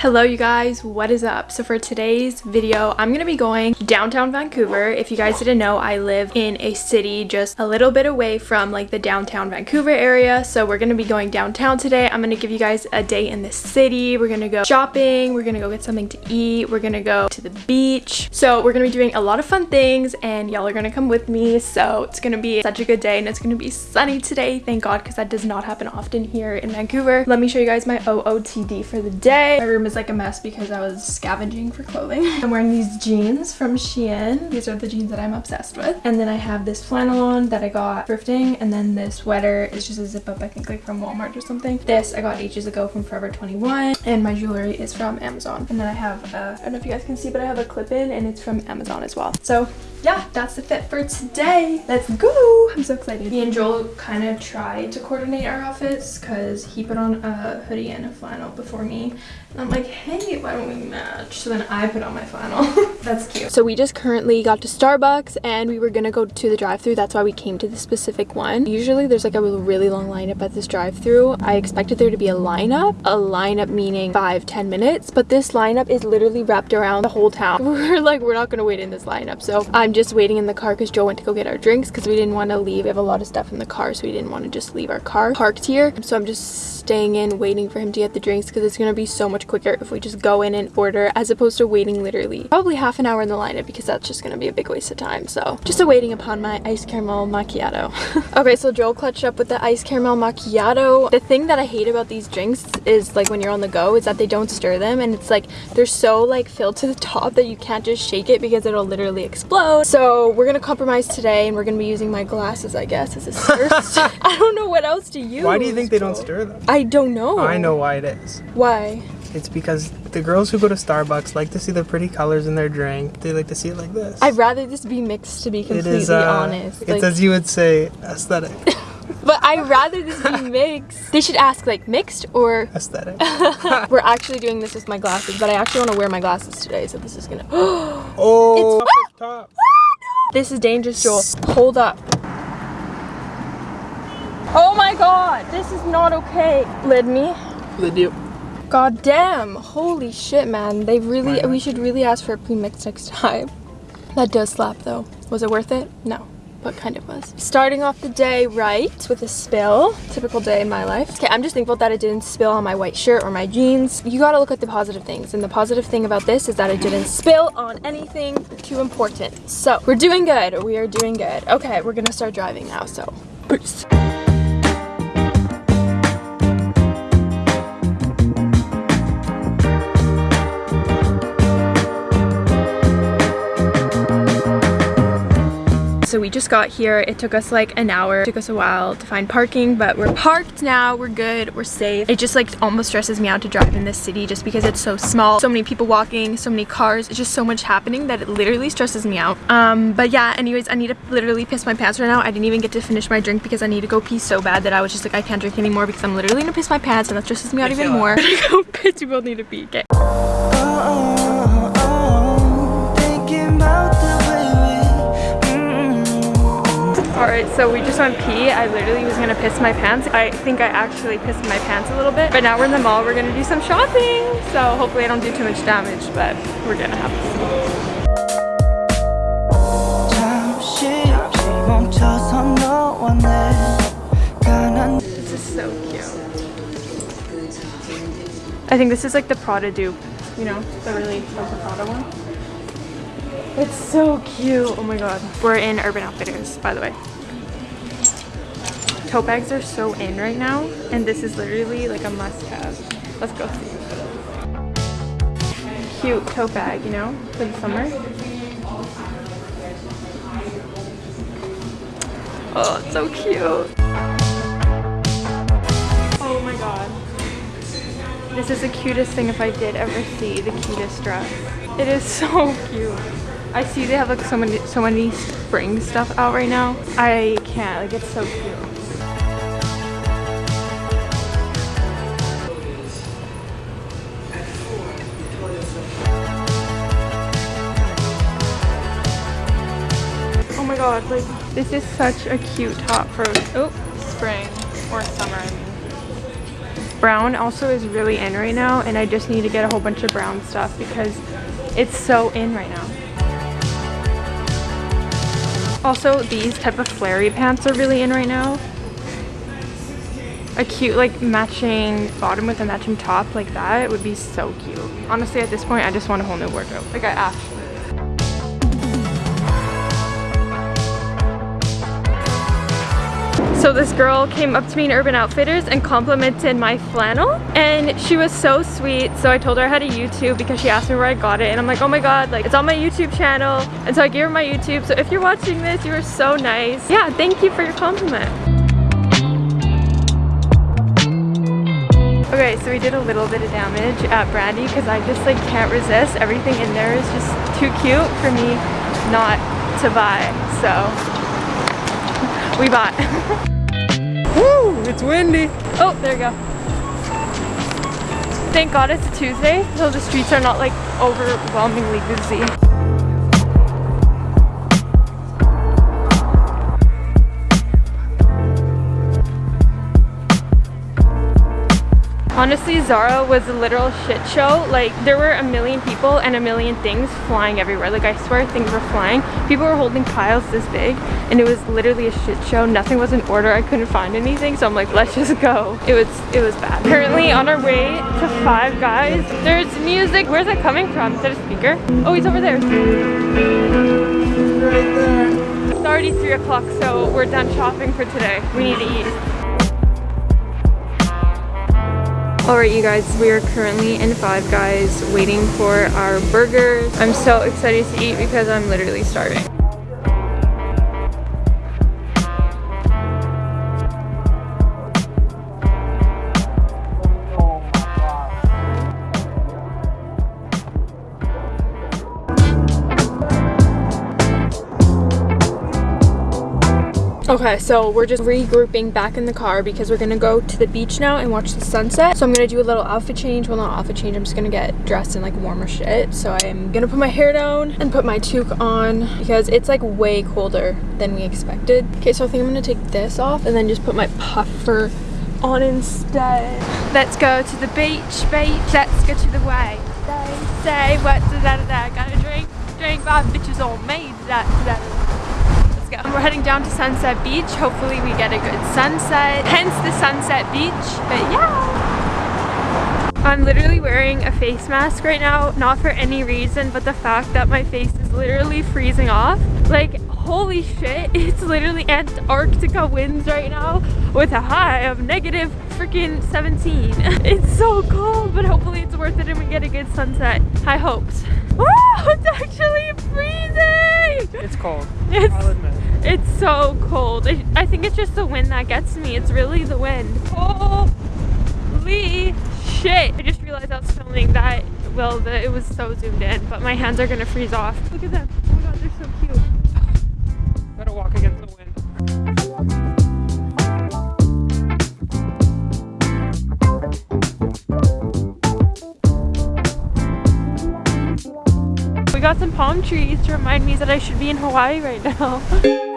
Hello you guys, what is up? So for today's video, I'm gonna be going downtown Vancouver. If you guys didn't know, I live in a city just a little bit away from like the downtown Vancouver area. So we're gonna be going downtown today. I'm gonna give you guys a day in the city. We're gonna go shopping, we're gonna go get something to eat, we're gonna go to the beach. So we're gonna be doing a lot of fun things and y'all are gonna come with me. So it's gonna be such a good day and it's gonna be sunny today. Thank God, because that does not happen often here in Vancouver. Let me show you guys my OOTD for the day. My room is like a mess because I was scavenging for clothing. I'm wearing these jeans from Shein. These are the jeans that I'm obsessed with. And then I have this flannel on that I got thrifting. And then this sweater is just a zip up, I think like from Walmart or something. This I got ages ago from Forever 21. And my jewelry is from Amazon. And then I have, uh, I don't know if you guys can see, but I have a clip in and it's from Amazon as well. So yeah, that's the fit for today. Let's go. I'm so excited. Me and Joel kind of tried to coordinate our outfits because he put on a hoodie and a flannel before me. And I'm like, hey, why don't we match? So then I put on my flannel. that's cute. So we just currently got to Starbucks and we were gonna go to the drive through That's why we came to the specific one. Usually there's like a really long lineup at this drive through I expected there to be a lineup. A lineup meaning five, ten minutes. But this lineup is literally wrapped around the whole town. We're like, we're not gonna wait in this lineup. So I'm just waiting in the car because Joe went to go get our drinks because we didn't want to leave. We have a lot of stuff in the car, so we didn't want to just leave our car parked here. So I'm just staying in waiting for him to get the drinks because it's to be so much quicker if we just go in and order as opposed to waiting literally probably half an hour in the lineup because that's just going to be a big waste of time. So just awaiting upon my ice caramel macchiato. okay, so Joel clutched up with the ice caramel macchiato. The thing that I hate about these drinks is like when you're on the go is that they don't stir them and it's like they're so like filled to the top that you can't just shake it because it'll literally explode. So we're gonna compromise today and we're gonna be using my glasses, I guess, as a first. I don't know what else to use. Why do you think they don't stir them? I don't know. I know why it is. Why? It's because the girls who go to Starbucks like to see the pretty colors in their drink. They like to see it like this. I'd rather this be mixed to be completely it is, uh, honest. It's like, as you would say, aesthetic. but I'd rather this be mixed. They should ask like mixed or aesthetic. We're actually doing this with my glasses, but I actually want to wear my glasses today, so this is gonna. oh, it's top. This is dangerous, Joel. Hold up. Oh my god, this is not okay. Lid me. Lid you. God damn. Holy shit, man. They really, we should really ask for a pre-mix next time. That does slap though. Was it worth it? No but kind of was. Starting off the day right with a spill. Typical day in my life. Okay, I'm just thankful that it didn't spill on my white shirt or my jeans. You gotta look at the positive things. And the positive thing about this is that it didn't spill on anything too important. So we're doing good. We are doing good. Okay, we're gonna start driving now, so peace. So we just got here. It took us like an hour. It took us a while to find parking, but we're parked now. We're good. We're safe. It just like almost stresses me out to drive in this city just because it's so small. So many people walking, so many cars. It's just so much happening that it literally stresses me out. Um, but yeah, anyways, I need to literally piss my pants right now. I didn't even get to finish my drink because I need to go pee so bad that I was just like, I can't drink anymore because I'm literally gonna piss my pants and that stresses me out even more. go piss, you both need to pee. Okay. Alright, so we just went pee. I literally was gonna piss my pants. I think I actually pissed my pants a little bit. But now we're in the mall, we're gonna do some shopping. So hopefully I don't do too much damage, but we're gonna have to see. This is so cute. I think this is like the Prada dupe, you know, the really like the Prada one. It's so cute. Oh my god. We're in Urban Outfitters, by the way. Tote bags are so in right now, and this is literally like a must-have. Let's go see. Cute tote bag, you know, for the summer. Oh, it's so cute. Oh my god. This is the cutest thing if I did ever see the cutest dress. It is so cute. I see they have like so many so many spring stuff out right now. I can't, like it's so cute. God, like this is such a cute top for oh spring or summer I mean. Brown also is really in right now and I just need to get a whole bunch of brown stuff because it's so in right now. Also, these type of flary pants are really in right now. A cute like matching bottom with a matching top like that would be so cute. Honestly, at this point, I just want a whole new wardrobe. Like I actually So this girl came up to me in Urban Outfitters and complimented my flannel and she was so sweet. So I told her I had a YouTube because she asked me where I got it and I'm like, oh my god, like it's on my YouTube channel. And so I gave her my YouTube. So if you're watching this, you were so nice. Yeah, thank you for your compliment. Okay, so we did a little bit of damage at Brandy because I just like can't resist. Everything in there is just too cute for me not to buy. So we bought. Woo! It's windy. Oh, there you go. Thank God it's a Tuesday, so the streets are not like overwhelmingly busy. Honestly, Zara was a literal shit show. Like, there were a million people and a million things flying everywhere. Like, I swear things were flying. People were holding piles this big, and it was literally a shit show. Nothing was in order. I couldn't find anything, so I'm like, let's just go. It was, it was bad. Currently on our way to Five Guys. There's music. Where's that coming from? Is that a speaker? Oh, he's over there. Right there. It's already 3 o'clock, so we're done shopping for today. We need to eat. Alright you guys, we are currently in Five Guys waiting for our burgers. I'm so excited to eat because I'm literally starving. Okay, so we're just regrouping back in the car because we're gonna go to the beach now and watch the sunset. So I'm gonna do a little outfit change. Well, not outfit change. I'm just gonna get dressed in like warmer shit. So I'm gonna put my hair down and put my toque on because it's like way colder than we expected. Okay, so I think I'm gonna take this off and then just put my puffer on instead. Let's go to the beach, beach. Let's go to the way. Say, say, what, da da da da. Got a drink, drink, five bitches all me. Da go. We're heading down to Sunset Beach. Hopefully we get a good sunset, hence the Sunset Beach. But yeah. I'm literally wearing a face mask right now, not for any reason, but the fact that my face is literally freezing off. Like, holy shit, it's literally Antarctica winds right now with a high of negative freaking 17. It's so cold, but hopefully it's worth it and we get a good sunset. High hopes. Oh, it's actually freezing! It's cold. It's, I'll admit. It's so cold. I, I think it's just the wind that gets me. It's really the wind. Holy shit. I just realized I was filming that. Well, the, it was so zoomed in, but my hands are gonna freeze off. Look at them. Oh my god, they're so cute. Gotta walk against got some palm trees to remind me that I should be in Hawaii right now.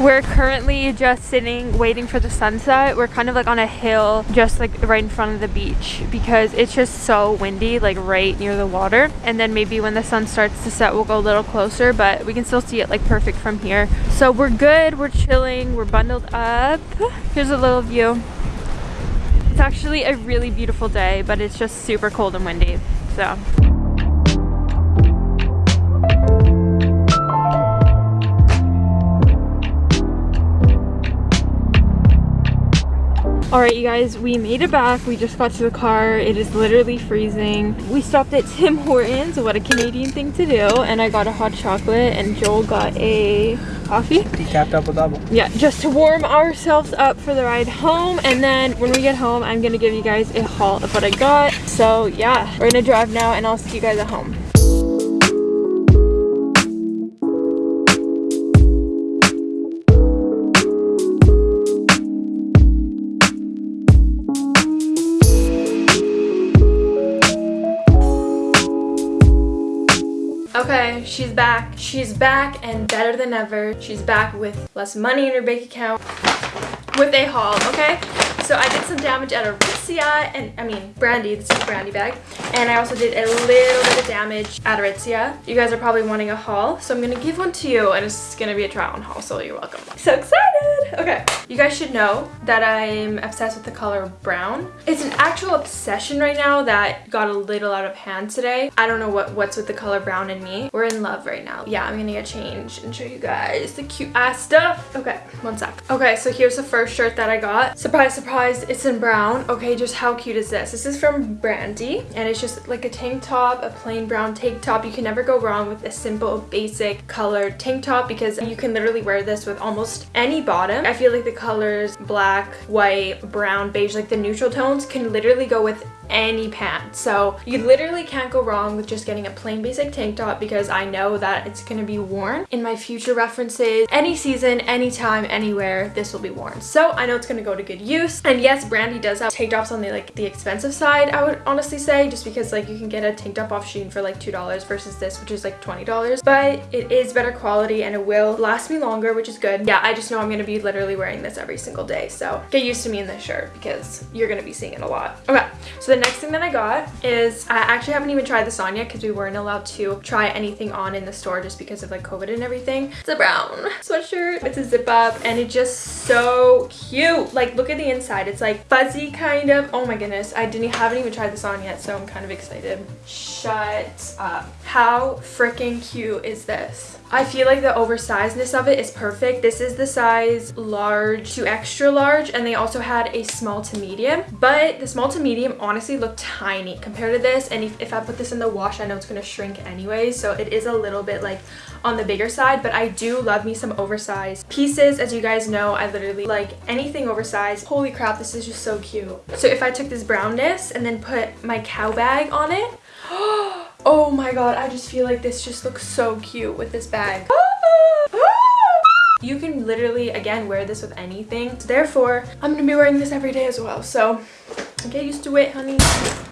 We're currently just sitting waiting for the sunset. We're kind of like on a hill just like right in front of the beach because it's just so windy like right near the water. And then maybe when the sun starts to set we'll go a little closer but we can still see it like perfect from here. So we're good, we're chilling, we're bundled up. Here's a little view. It's actually a really beautiful day but it's just super cold and windy. So Alright you guys, we made it back. We just got to the car. It is literally freezing. We stopped at Tim Hortons, what a Canadian thing to do. And I got a hot chocolate and Joel got a coffee. Decaf double double. Yeah, just to warm ourselves up for the ride home. And then when we get home, I'm gonna give you guys a haul of what I got. So yeah, we're gonna drive now and I'll see you guys at home. She's back. She's back and better than ever. She's back with less money in her bank account with a haul, okay? So I did some damage at Aritzia, and I mean Brandy, this is Brandy bag. And I also did a little bit of damage at Aritzia. You guys are probably wanting a haul, so I'm gonna give one to you, and it's gonna be a try on haul, so you're welcome. So excited! Okay, you guys should know that I'm obsessed with the color brown. It's an actual obsession right now that got a little out of hand today. I don't know what, what's with the color brown in me. We're in love right now. Yeah, I'm gonna get changed and show you guys the cute ass stuff. Okay, one sec. Okay, so here's the first shirt that I got. Surprise, surprise it's in brown. Okay, just how cute is this? This is from Brandy and it's just like a tank top, a plain brown tank top. You can never go wrong with a simple, basic colored tank top because you can literally wear this with almost any bottom. I feel like the colors black, white, brown, beige, like the neutral tones can literally go with any pants. So you literally can't go wrong with just getting a plain basic tank top because I know that it's going to be worn in my future references. Any season, anytime, anywhere, this will be worn. So I know it's going to go to good use. And yes, Brandy does have tank tops on the like the expensive side, I would honestly say, just because like you can get a tank top off Shein for like $2 versus this, which is like $20. But it is better quality and it will last me longer, which is good. Yeah, I just know I'm going to be literally wearing this every single day. So get used to me in this shirt because you're going to be seeing it a lot. Okay, so the next thing that I got is, I actually haven't even tried this on yet because we weren't allowed to try anything on in the store just because of like COVID and everything. It's a brown sweatshirt. It's a zip up and it's just so cute. Like look at the inside. It's like fuzzy kind of. Oh my goodness. I didn't haven't even tried this on yet so I'm kind of excited. Shut up. How freaking cute is this? I feel like the oversizedness of it is perfect. This is the size large to extra large and they also had a small to medium. But the small to medium honestly looked tiny compared to this and if, if I put this in the wash I know it's going to shrink anyway so it is a little bit like on the bigger side but I do love me some oversized pieces. As you guys know I literally like anything oversized. Holy crap this is just so cute. So if I took this brownness and then put my cow bag on it Oh my god, I just feel like this just looks so cute with this bag. You can literally, again, wear this with anything. Therefore, I'm going to be wearing this every day as well. So get used to it, honey.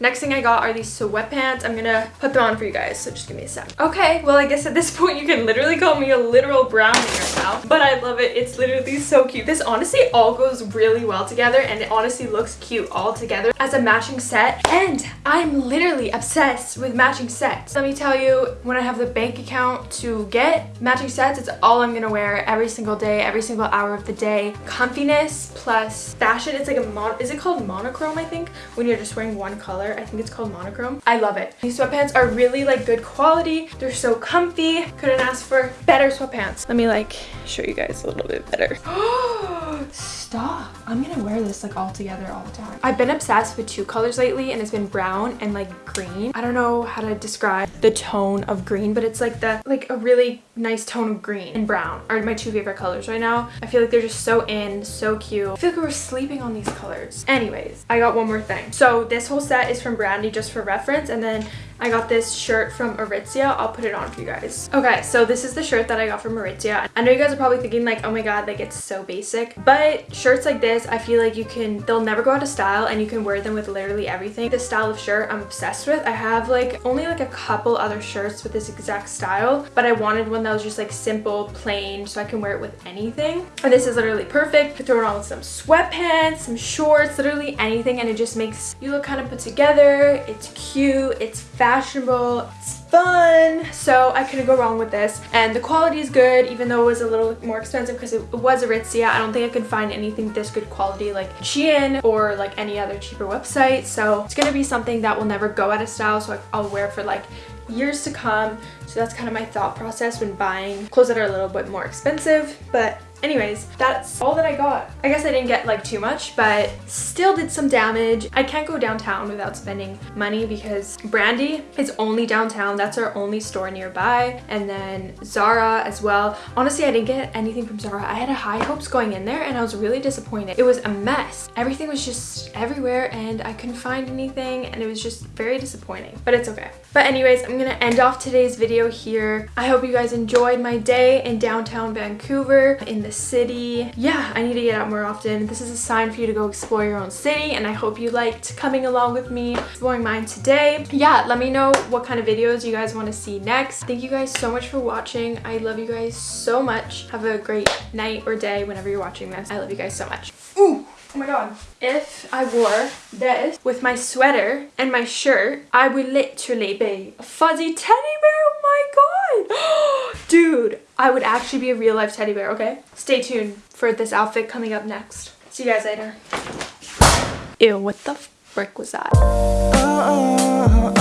Next thing I got are these sweatpants. I'm gonna put them on for you guys, so just give me a sec. Okay, well I guess at this point you can literally call me a literal brownie right now, but I love it. It's literally so cute. This honestly all goes really well together and it honestly looks cute all together as a matching set. And I'm literally obsessed with matching sets. Let me tell you, when I have the bank account to get matching sets, it's all I'm gonna wear every single day, every single hour of the day. Comfiness plus fashion. It's like a mon, is it called monochrome, I think? When you're just wearing one color I think it's called monochrome. I love it. These sweatpants are really like good quality. They're so comfy. Couldn't ask for better sweatpants. Let me like show you guys a little bit better. Stop. I'm gonna wear this like all together all the time. I've been obsessed with two colors lately and it's been brown and like green. I don't know how to describe the tone of green, but it's like the like a really nice tone of green and brown are my two favorite colors right now. I feel like they're just so in, so cute. I feel like we were sleeping on these colors. Anyways, I got one more thing. So this whole set is from Brandy just for reference and then I got this shirt from Aritzia. I'll put it on for you guys. Okay, so this is the shirt that I got from Aritzia. I know you guys are probably thinking like, oh my god, like it's so basic. But shirts like this, I feel like you can, they'll never go out of style and you can wear them with literally everything. This style of shirt I'm obsessed with. I have like only like a couple other shirts with this exact style, but I wanted one that was just like simple, plain, so I can wear it with anything. And this is literally perfect. You throw it on with some sweatpants, some shorts, literally anything, and it just makes you look kind of put together. It's cute, it's fashionable, it's fun. So I couldn't go wrong with this. And the quality is good, even though it was a little more expensive because it was Aritzia. I don't think I could find anything this good quality like Shein or like any other cheaper website. So it's gonna be something that will never go out of style. So I'll wear for like years to come. So that's kind of my thought process when buying clothes that are a little bit more expensive. But Anyways, that's all that I got. I guess I didn't get like too much, but still did some damage. I can't go downtown without spending money because Brandy is only downtown. That's our only store nearby. And then Zara as well. Honestly, I didn't get anything from Zara. I had high hopes going in there and I was really disappointed. It was a mess. Everything was just everywhere and I couldn't find anything and it was just very disappointing, but it's okay. But anyways, I'm gonna end off today's video here. I hope you guys enjoyed my day in downtown Vancouver in the the city. Yeah, I need to get out more often. This is a sign for you to go explore your own city and I hope you liked coming along with me exploring mine today. Yeah, let me know what kind of videos you guys want to see next. Thank you guys so much for watching. I love you guys so much. Have a great night or day whenever you're watching this. I love you guys so much. Ooh! Oh my god. If I wore this with my sweater and my shirt, I would literally be a fuzzy teddy bear. Oh my god. I would actually be a real life teddy bear, okay? Stay tuned for this outfit coming up next. See you guys later. Ew, what the frick was that? Uh-uh.